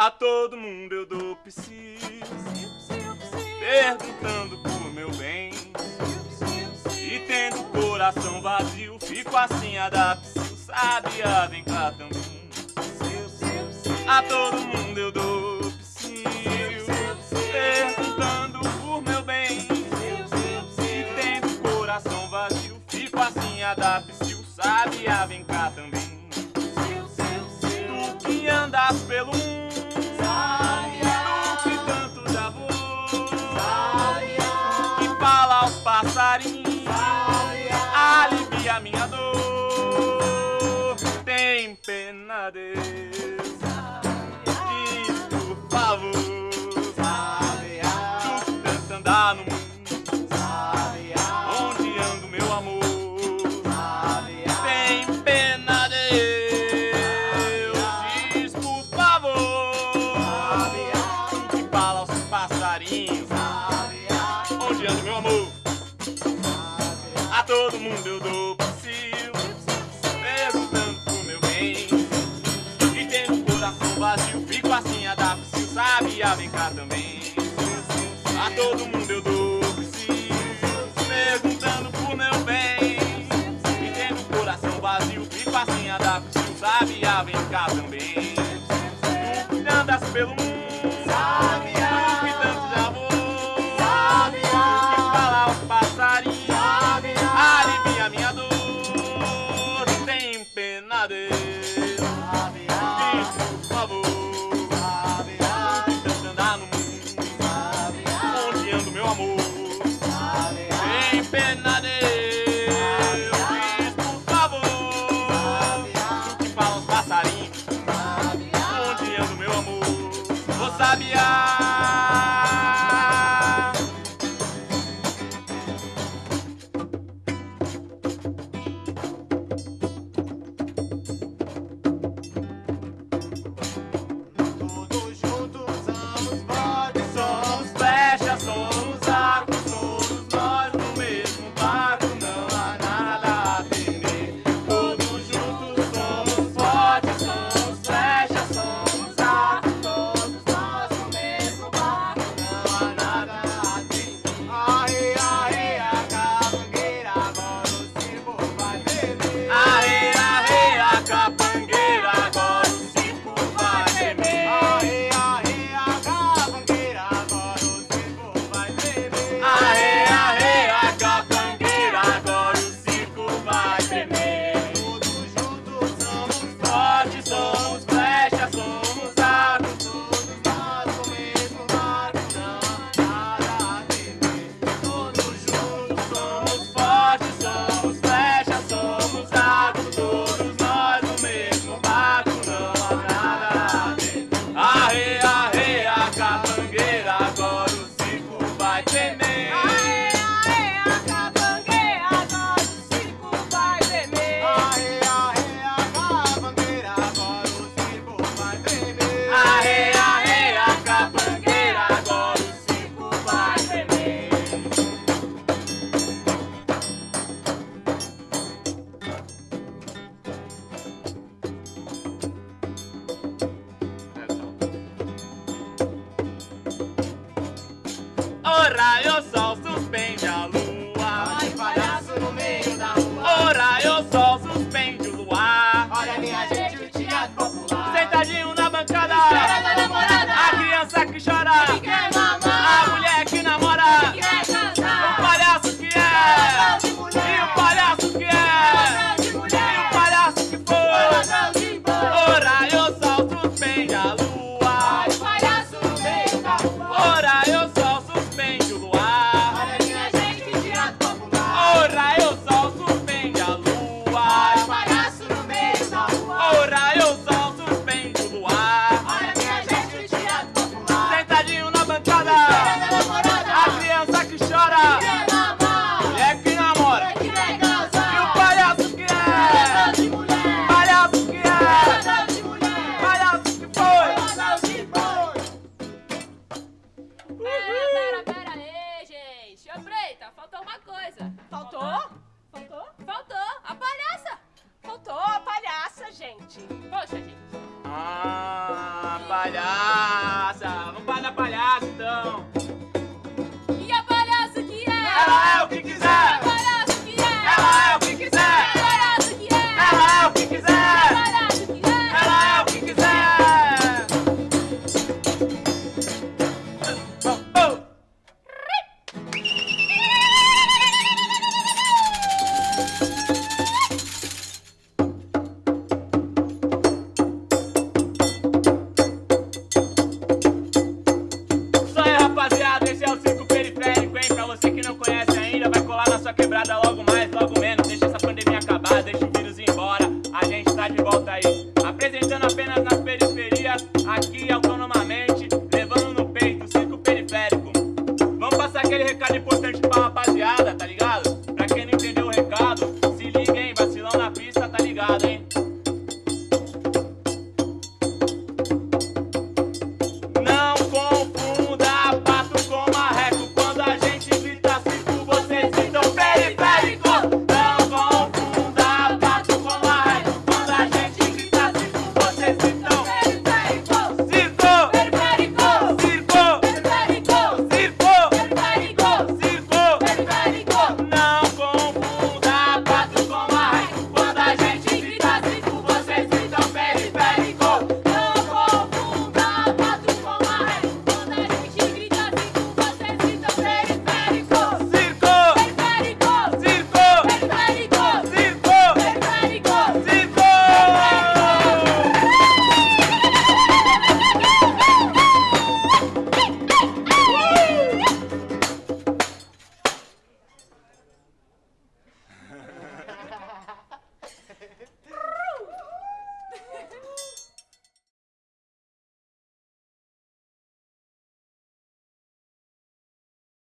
A todo mundo eu dou psis, perguntando por meu bem. E tendo o coração vazio, fico assim a dar psiu, sabia, vem cá também. A todo mundo eu dou psiu, perguntando por meu bem. E tendo o coração vazio, fico assim a. Sarim, alivia minha dor. Tem pena de Diz, por favor, tu andar no mundo. Onde anda o meu amor? Tem pena de Diz, por favor, que balança os passarinho. a todo mundo eu dou vacilo Pego tanto pro meu bem. E tendo o coração vazio Fico assim, a dar vacilo, sabe? A vem cá também. A todo mundo eu dou vacilo Perguntando pro meu bem. E tendo o coração vazio Fico assim, a dar vacilo, sabe? A vem cá também. Tu andas pelo mundo 厉害！Ô, faltou uma coisa. Faltou? Faltou? Faltou a palhaça. Faltou a palhaça, gente. Poxa, gente. Ah, palhaça.